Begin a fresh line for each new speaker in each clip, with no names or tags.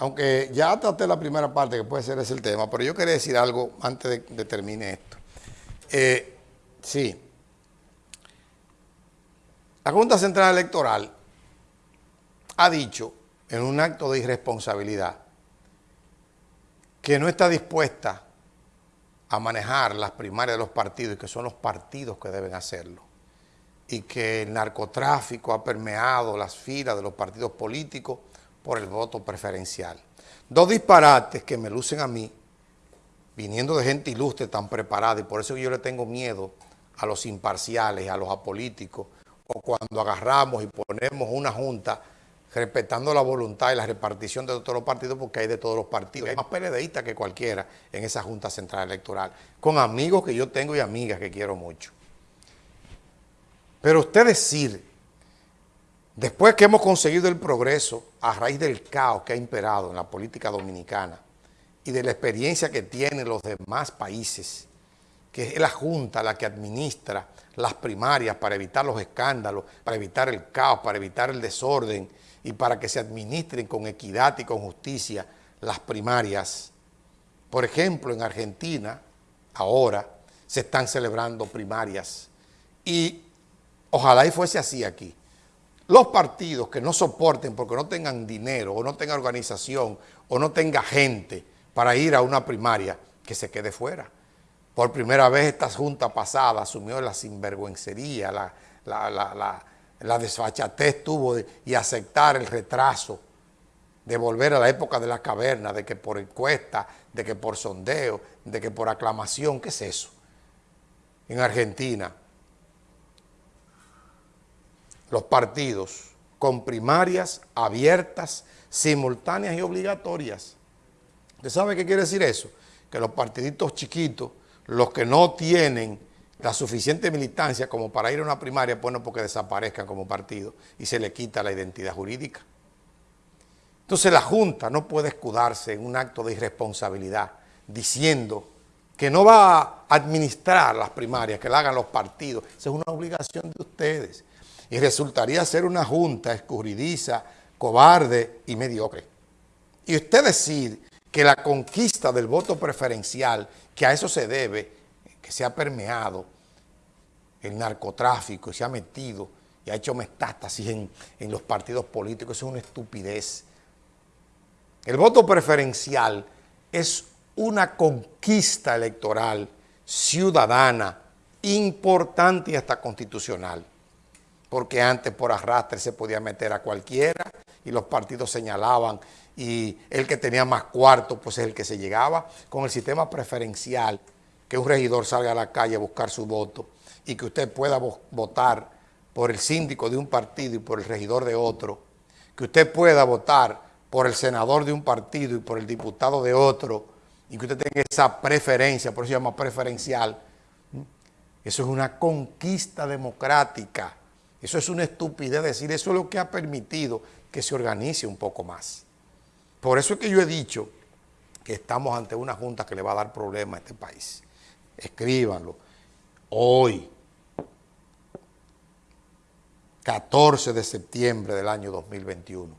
aunque ya traté la primera parte, que puede ser ese el tema, pero yo quería decir algo antes de que termine esto. Eh, sí. La Junta Central Electoral ha dicho en un acto de irresponsabilidad que no está dispuesta a manejar las primarias de los partidos y que son los partidos que deben hacerlo y que el narcotráfico ha permeado las filas de los partidos políticos por el voto preferencial. Dos disparates que me lucen a mí, viniendo de gente ilustre tan preparada, y por eso yo le tengo miedo a los imparciales, a los apolíticos, o cuando agarramos y ponemos una junta respetando la voluntad y la repartición de todos los partidos, porque hay de todos los partidos. Hay más PLDistas que cualquiera en esa Junta Central Electoral, con amigos que yo tengo y amigas que quiero mucho. Pero usted decir, después que hemos conseguido el progreso a raíz del caos que ha imperado en la política dominicana y de la experiencia que tienen los demás países, que es la Junta la que administra las primarias para evitar los escándalos, para evitar el caos, para evitar el desorden y para que se administren con equidad y con justicia las primarias. Por ejemplo, en Argentina, ahora, se están celebrando primarias y Ojalá y fuese así aquí. Los partidos que no soporten porque no tengan dinero o no tengan organización o no tenga gente para ir a una primaria, que se quede fuera. Por primera vez esta junta pasada asumió la sinvergüencería, la, desfachatez tuvo y aceptar el retraso de volver a la época de la caverna, de que por encuesta, de que por sondeo, de que por aclamación, ¿qué es eso? En Argentina los partidos con primarias abiertas, simultáneas y obligatorias. ¿Usted sabe qué quiere decir eso? Que los partiditos chiquitos, los que no tienen la suficiente militancia como para ir a una primaria, bueno, porque desaparezcan como partido y se le quita la identidad jurídica. Entonces la Junta no puede escudarse en un acto de irresponsabilidad diciendo que no va a administrar las primarias, que la hagan los partidos. Esa es una obligación de ustedes y resultaría ser una junta escurridiza, cobarde y mediocre. Y usted decir que la conquista del voto preferencial, que a eso se debe, que se ha permeado el narcotráfico se ha metido y ha hecho metástasis en, en los partidos políticos, eso es una estupidez. El voto preferencial es una conquista electoral ciudadana importante y hasta constitucional porque antes por arrastre se podía meter a cualquiera y los partidos señalaban y el que tenía más cuartos pues es el que se llegaba. Con el sistema preferencial, que un regidor salga a la calle a buscar su voto y que usted pueda votar por el síndico de un partido y por el regidor de otro, que usted pueda votar por el senador de un partido y por el diputado de otro, y que usted tenga esa preferencia, por eso se llama preferencial, eso es una conquista democrática eso es una estupidez decir, eso es lo que ha permitido que se organice un poco más. Por eso es que yo he dicho que estamos ante una junta que le va a dar problemas a este país. Escríbanlo. Hoy, 14 de septiembre del año 2021.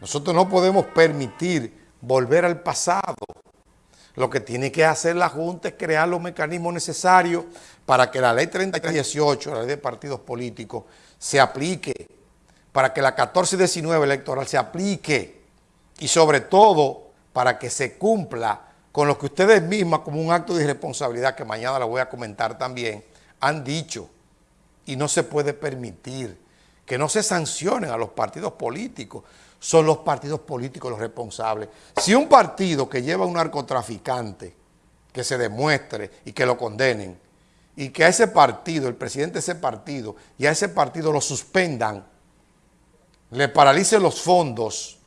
Nosotros no podemos permitir volver al pasado. Lo que tiene que hacer la Junta es crear los mecanismos necesarios para que la ley 3318, la ley de partidos políticos, se aplique, para que la 1419 electoral se aplique y sobre todo para que se cumpla con lo que ustedes mismas como un acto de irresponsabilidad, que mañana la voy a comentar también, han dicho. Y no se puede permitir que no se sancionen a los partidos políticos son los partidos políticos los responsables. Si un partido que lleva a un narcotraficante, que se demuestre y que lo condenen, y que a ese partido, el presidente de ese partido, y a ese partido lo suspendan, le paralicen los fondos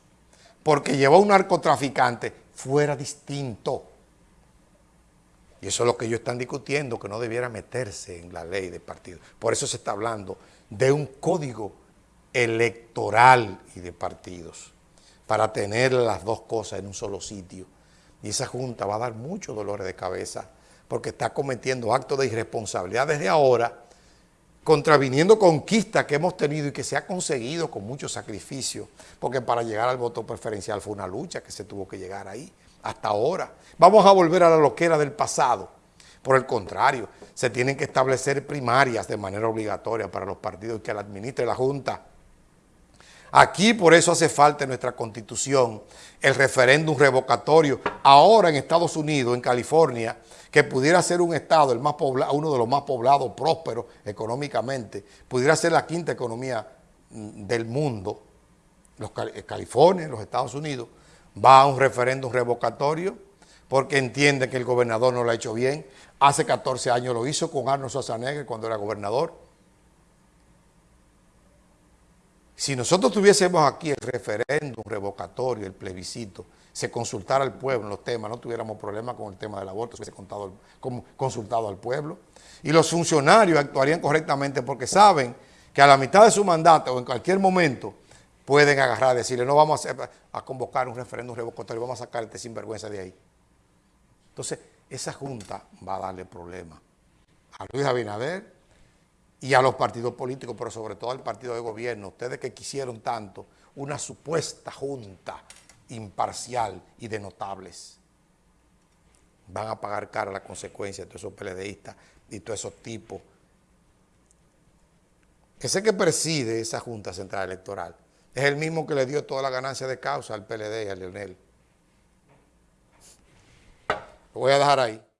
porque llevó a un narcotraficante, fuera distinto. Y eso es lo que ellos están discutiendo, que no debiera meterse en la ley de partido. Por eso se está hablando de un código electoral y de partidos, para tener las dos cosas en un solo sitio. Y esa Junta va a dar muchos dolores de cabeza porque está cometiendo actos de irresponsabilidad desde ahora contraviniendo conquistas que hemos tenido y que se ha conseguido con mucho sacrificio, porque para llegar al voto preferencial fue una lucha que se tuvo que llegar ahí, hasta ahora. Vamos a volver a la loquera del pasado. Por el contrario, se tienen que establecer primarias de manera obligatoria para los partidos que la administre la Junta. Aquí por eso hace falta en nuestra Constitución el referéndum revocatorio. Ahora en Estados Unidos, en California, que pudiera ser un estado, el más poblado, uno de los más poblados, prósperos económicamente, pudiera ser la quinta economía mm, del mundo, los, eh, California, los Estados Unidos, va a un referéndum revocatorio porque entiende que el gobernador no lo ha hecho bien. Hace 14 años lo hizo con Arnold Schwarzenegger cuando era gobernador. Si nosotros tuviésemos aquí el referéndum revocatorio, el plebiscito, se consultara al pueblo en los temas, no tuviéramos problemas con el tema del aborto, se hubiese consultado al pueblo. Y los funcionarios actuarían correctamente porque saben que a la mitad de su mandato o en cualquier momento pueden agarrar y decirle, no vamos a, a convocar un referéndum revocatorio, vamos a sacar este sinvergüenza de ahí. Entonces, esa junta va a darle problemas a Luis Abinader y a los partidos políticos, pero sobre todo al partido de gobierno, ustedes que quisieron tanto una supuesta junta imparcial y de notables. Van a pagar cara la consecuencia de todos esos PLDistas y todos esos tipos. Sé que preside esa Junta Central Electoral. Es el mismo que le dio toda la ganancia de causa al PLD y a Leonel. Lo voy a dejar ahí.